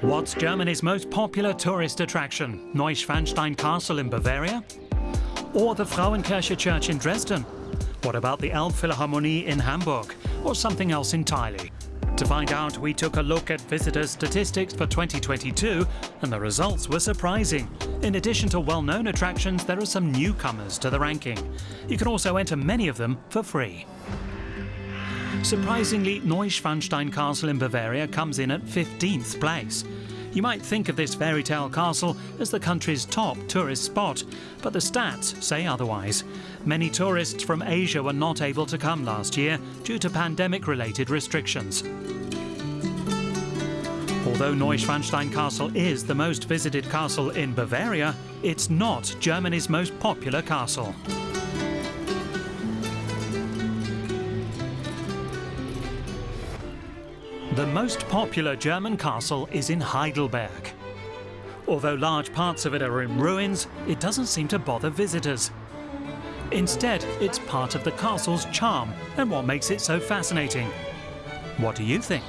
What's Germany's most popular tourist attraction? Neuschwanstein Castle in Bavaria? Or the Frauenkirche Church in Dresden? What about the Elbphilharmonie in Hamburg? Or something else entirely? To find out, we took a look at visitor statistics for 2022, and the results were surprising. In addition to well-known attractions, there are some newcomers to the ranking. You can also enter many of them for free. Surprisingly, Neuschwanstein Castle in Bavaria comes in at 15th place. You might think of this fairy tale castle as the country's top tourist spot, but the stats say otherwise. Many tourists from Asia were not able to come last year due to pandemic-related restrictions. Although Neuschwanstein Castle is the most visited castle in Bavaria, it's not Germany's most popular castle. The most popular German castle is in Heidelberg. Although large parts of it are in ruins, it doesn't seem to bother visitors. Instead, it's part of the castle's charm and what makes it so fascinating. What do you think?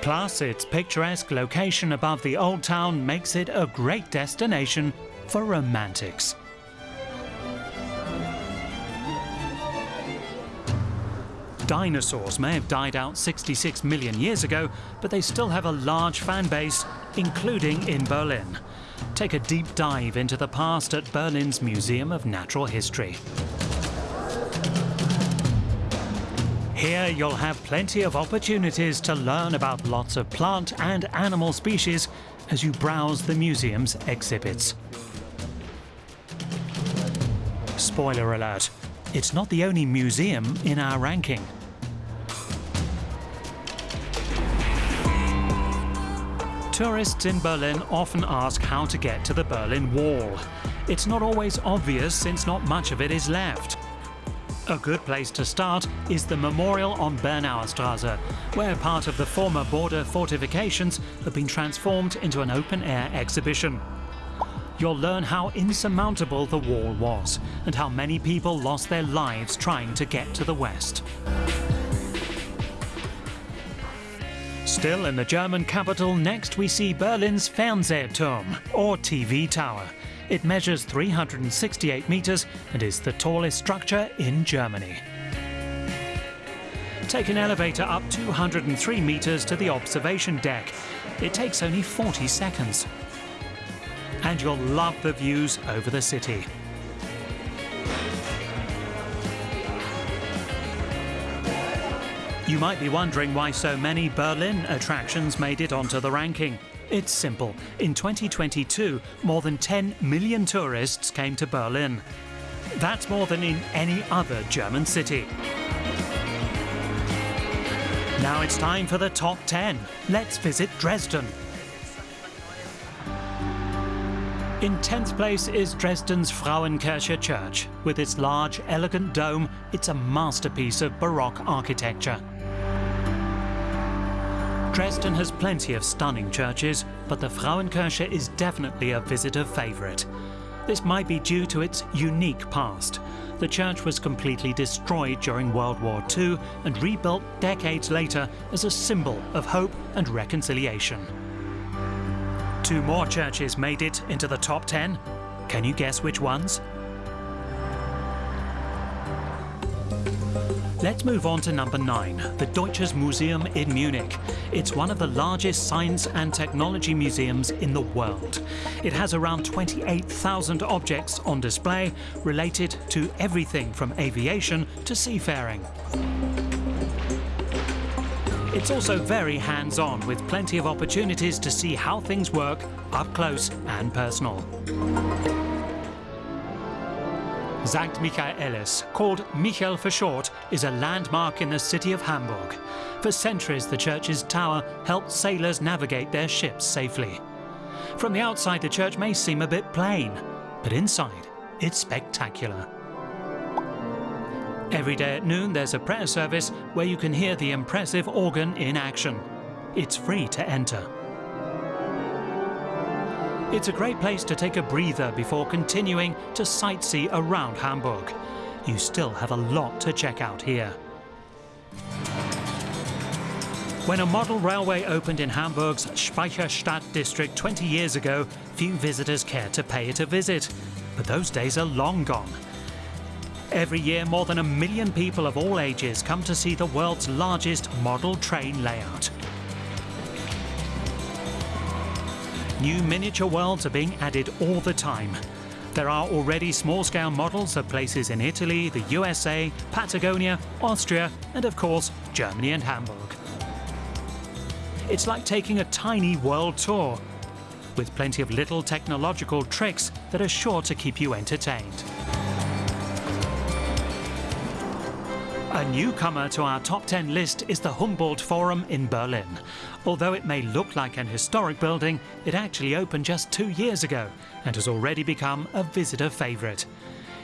Plus, its picturesque location above the old town makes it a great destination for romantics. Dinosaurs may have died out 66 million years ago, but they still have a large fan base, including in Berlin. Take a deep dive into the past at Berlin's Museum of Natural History. Here you'll have plenty of opportunities to learn about lots of plant and animal species as you browse the museum's exhibits. Spoiler alert, it's not the only museum in our ranking. Tourists in Berlin often ask how to get to the Berlin Wall. It's not always obvious since not much of it is left. A good place to start is the memorial on Bernauer Straße, where part of the former border fortifications have been transformed into an open-air exhibition. You'll learn how insurmountable the wall was and how many people lost their lives trying to get to the west. Still in the German capital, next we see Berlin's Fernsehturm, or TV tower. It measures 368 meters and is the tallest structure in Germany. Take an elevator up 203 meters to the observation deck. It takes only 40 seconds. And you'll love the views over the city. You might be wondering why so many Berlin attractions made it onto the ranking. It's simple. In 2022, more than 10 million tourists came to Berlin. That's more than in any other German city. Now it's time for the top 10. Let's visit Dresden. In 10th place is Dresden's Frauenkirche Church. With its large, elegant dome, it's a masterpiece of Baroque architecture. Dresden has plenty of stunning churches, but the Frauenkirche is definitely a visitor favourite. This might be due to its unique past. The church was completely destroyed during World War II and rebuilt decades later as a symbol of hope and reconciliation. Two more churches made it into the top 10. Can you guess which ones? Let's move on to number 9, the Deutsches Museum in Munich. It's one of the largest science and technology museums in the world. It has around 28,000 objects on display related to everything from aviation to seafaring. It's also very hands-on, with plenty of opportunities to see how things work up close and personal. St. Michaelis, called Michel for short, is a landmark in the city of Hamburg. For centuries, the church's tower helped sailors navigate their ships safely. From the outside, the church may seem a bit plain, but inside, it's spectacular. Every day at noon, there's a prayer service where you can hear the impressive organ in action. It's free to enter. It's a great place to take a breather before continuing to sightsee around Hamburg. You still have a lot to check out here. When a model railway opened in Hamburg's Speicherstadt district 20 years ago, few visitors cared to pay it a visit. But those days are long gone. Every year, more than a million people of all ages come to see the world's largest model train layout. New miniature worlds are being added all the time. There are already small-scale models of places in Italy, the USA, Patagonia, Austria and of course Germany and Hamburg. It's like taking a tiny world tour, with plenty of little technological tricks that are sure to keep you entertained. A newcomer to our top 10 list is the Humboldt Forum in Berlin. Although it may look like an historic building, it actually opened just two years ago and has already become a visitor favourite.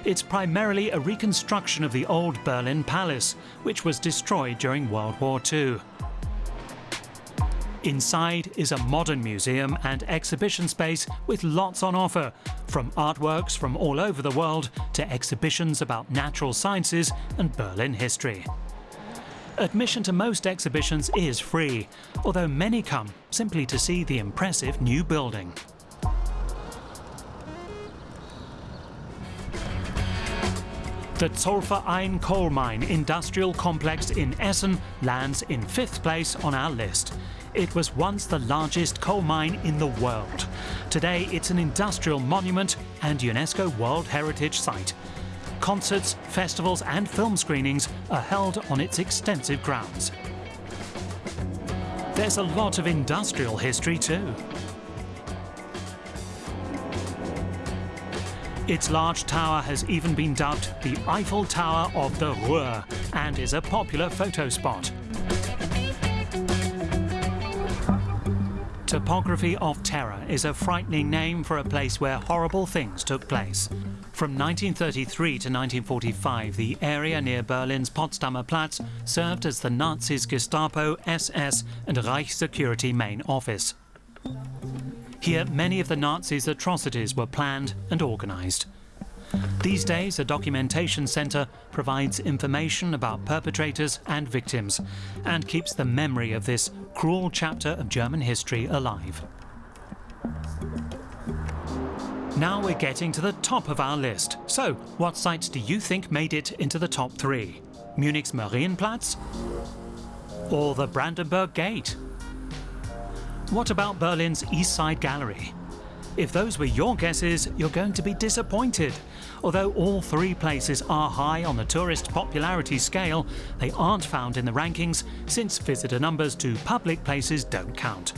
It's primarily a reconstruction of the old Berlin Palace, which was destroyed during World War II. Inside is a modern museum and exhibition space with lots on offer, from artworks from all over the world to exhibitions about natural sciences and Berlin history. Admission to most exhibitions is free, although many come simply to see the impressive new building. The Zollverein coal mine industrial complex in Essen lands in fifth place on our list. It was once the largest coal mine in the world. Today it's an industrial monument and UNESCO World Heritage Site. Concerts, festivals and film screenings are held on its extensive grounds. There's a lot of industrial history too. Its large tower has even been dubbed the Eiffel Tower of the Ruhr and is a popular photo spot. Topography of Terror is a frightening name for a place where horrible things took place. From 1933 to 1945, the area near Berlin's Potsdamer Platz served as the Nazis' Gestapo, SS and Reich security main office. Here, many of the Nazis' atrocities were planned and organised. These days, a documentation centre provides information about perpetrators and victims and keeps the memory of this cruel chapter of German history alive. Now we're getting to the top of our list. So, what sites do you think made it into the top three? Munich's Marienplatz? Or the Brandenburg Gate? What about Berlin's East Side Gallery? If those were your guesses, you're going to be disappointed. Although all three places are high on the tourist popularity scale, they aren't found in the rankings since visitor numbers to public places don't count.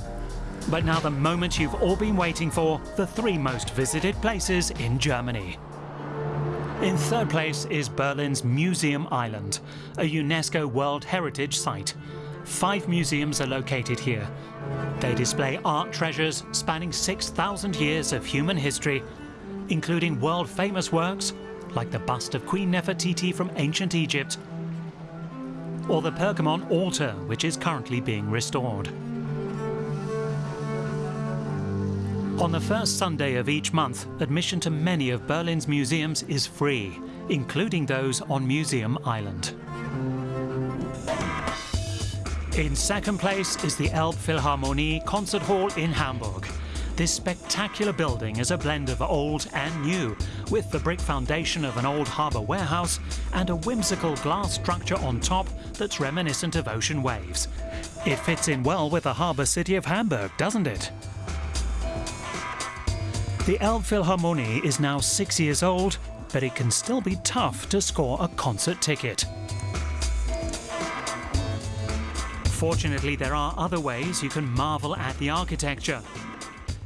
But now the moment you've all been waiting for, the three most visited places in Germany. In third place is Berlin's Museum Island, a UNESCO World Heritage Site. Five museums are located here. They display art treasures spanning 6,000 years of human history, including world-famous works like the bust of Queen Nefertiti from ancient Egypt, or the Pergamon altar, which is currently being restored. On the first Sunday of each month, admission to many of Berlin's museums is free, including those on Museum Island. In second place is the Elbphilharmonie Concert Hall in Hamburg. This spectacular building is a blend of old and new, with the brick foundation of an old harbour warehouse and a whimsical glass structure on top that's reminiscent of ocean waves. It fits in well with the harbour city of Hamburg, doesn't it? The Elbphilharmonie is now six years old, but it can still be tough to score a concert ticket. Fortunately, there are other ways you can marvel at the architecture.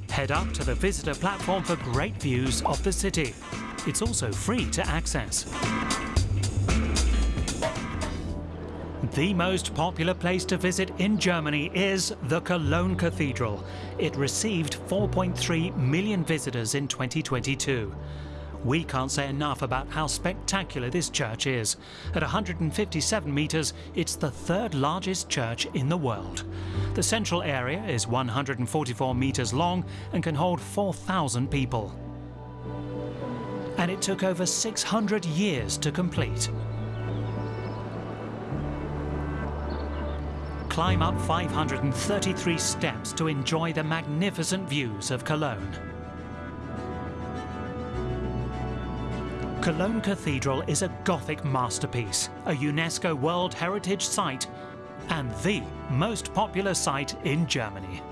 Head up to the visitor platform for great views of the city. It's also free to access. The most popular place to visit in Germany is the Cologne Cathedral. It received 4.3 million visitors in 2022. We can't say enough about how spectacular this church is. At 157 metres, it's the third largest church in the world. The central area is 144 metres long and can hold 4,000 people. And it took over 600 years to complete. climb up 533 steps to enjoy the magnificent views of Cologne. Cologne Cathedral is a Gothic masterpiece, a UNESCO World Heritage Site, and the most popular site in Germany.